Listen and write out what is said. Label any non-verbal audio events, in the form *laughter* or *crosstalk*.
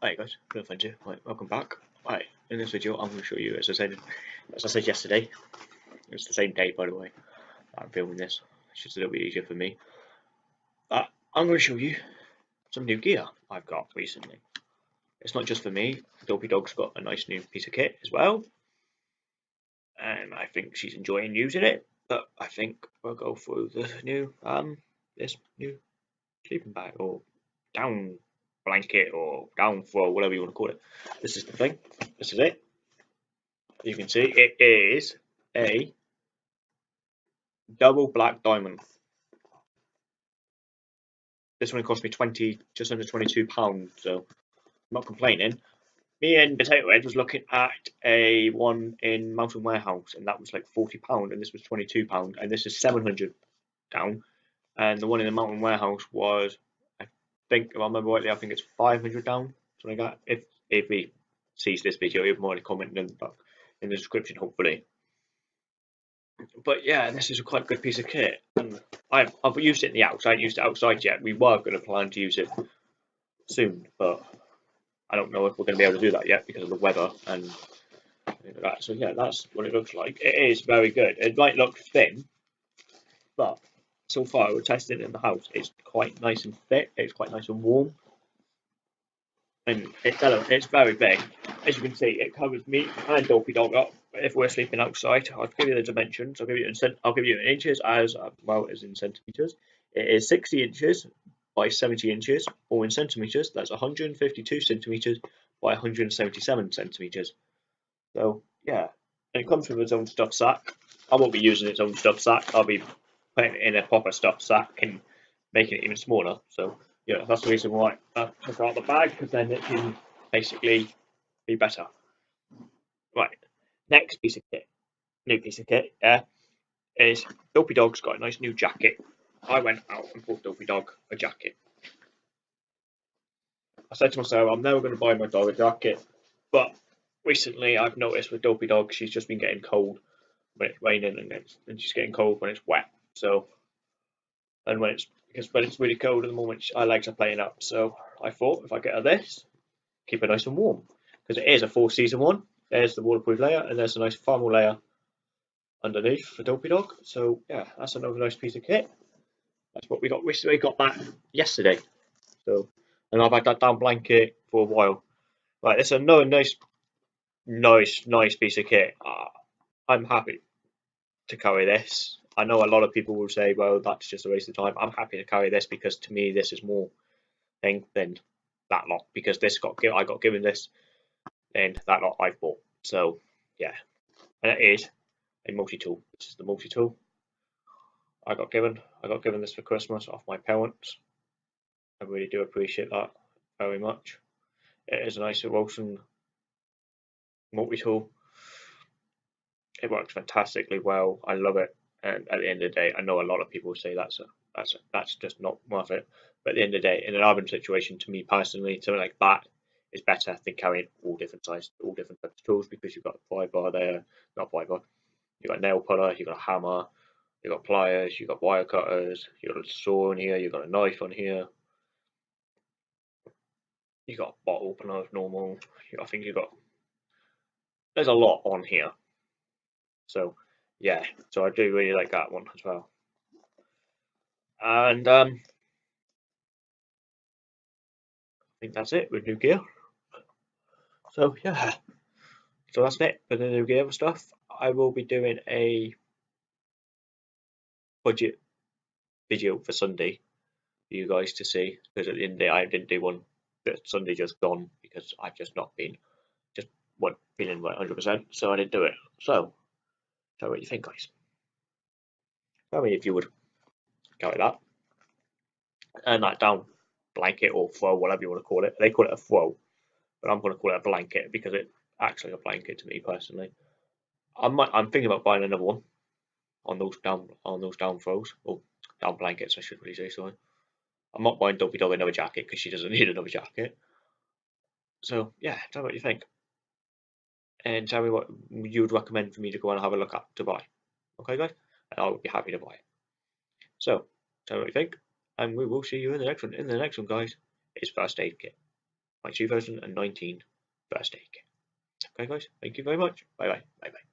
Hi guys, good friend here. Right, welcome back. Right, in this video I'm going to show you, as I said, as I said yesterday, it's the same day by the way. I'm filming this. It's just a little bit easier for me. Uh, I'm going to show you some new gear I've got recently. It's not just for me. Dopey Dog's got a nice new piece of kit as well, and I think she's enjoying using it. But I think we'll go through the new um this new sleeping bag or down blanket or down throw, whatever you want to call it. This is the thing. This is it. You can see it is a double black diamond. This one cost me 20, just under 22 pounds, so I'm not complaining. Me and Potato Head was looking at a one in Mountain Warehouse, and that was like 40 pound, and this was 22 pound, and this is 700 down, and the one in the Mountain Warehouse was think, if I remember rightly, I think it's 500 down, something like that. If if he sees this video, he'll mind comment in the, in the description, hopefully. But yeah, this is a quite good piece of kit. And I've, I've used it in the outside, I haven't used it outside yet. We were going to plan to use it soon, but I don't know if we're going to be able to do that yet because of the weather and that. So yeah, that's what it looks like. It is very good. It might look thin, but so far we're testing it in the house. It's quite nice and thick. It's quite nice and warm, and it's it's very big. As you can see, it covers me and Dopey Dog up. If we're sleeping outside, I'll give you the dimensions. I'll give you in I'll give you in inches as well as in centimeters. It is 60 inches by 70 inches, or in centimeters, that's 152 centimeters by 177 centimeters. So yeah, and it comes with its own stuff sack. I won't be using its own stuff sack. I'll be putting in a proper stuff so sack and making it even smaller. So yeah, that's the reason why I took out the bag because then it can basically be better. Right, next piece of kit, new piece of kit, yeah, is Dopey Dog's got a nice new jacket. I went out and bought Dopey Dog a jacket. I said to myself, I'm never going to buy my dog a jacket, but recently I've noticed with Dopey Dog, she's just been getting cold when it's raining and, it's, and she's getting cold when it's wet. So, and when it's because when it's really cold at the moment, I like to playing up. So I thought if I get her this, keep it nice and warm because it is a four season one. There's the waterproof layer and there's a nice thermal layer underneath for Dopey Dog. So yeah, that's another nice piece of kit. That's what we got. We got that yesterday. So and I've had that down blanket for a while. Right, it's another nice, nice, nice piece of kit. Uh, I'm happy to carry this. I know a lot of people will say, well, that's just a waste of time. I'm happy to carry this because to me, this is more thing than that lot because this got I got given this and that lot I've bought. So yeah, and it is a multi-tool. This is the multi-tool I got given. I got given this for Christmas off my parents. I really do appreciate that very much. It is a nice Wilson multi-tool. It works fantastically well. I love it. And at the end of the day, I know a lot of people say that's a, that's a, that's just not worth it. But at the end of the day, in an urban situation, to me personally, something like that is better than carrying all different sized, all different types of tools because you've got a pry bar there, not pry bar, you've got a nail puller, you've got a hammer, you've got pliers, you've got wire cutters, you've got a saw in here, you've got a knife on here, you've got a bottle opener normal, I think you've got, there's a lot on here. So yeah, so I do really like that one as well. And um, I think that's it with new gear. So yeah, so that's it for the new gear stuff. I will be doing a budget video for Sunday for you guys to see because at the end of the day I didn't do one but Sunday just gone because I've just not been just what feeling 100% so I didn't do it. So Tell me what you think, guys. Tell me if you would go with that. And that down blanket or throw, whatever you want to call it. They call it a throw, but I'm going to call it a blanket because it's actually a blanket to me personally. I might, I'm thinking about buying another one on those down on those down throws or oh, down blankets. I should really say so. I'm not buying Dopey Dog another jacket because she doesn't *laughs* need another jacket. So yeah, tell me what you think and tell me what you would recommend for me to go and have a look at to buy. Okay, guys? And I'll be happy to buy it. So, tell me what you think, and we will see you in the next one. In the next one, guys, is first aid kit. my 2019 first aid kit. Okay, guys, thank you very much. Bye bye. Bye bye.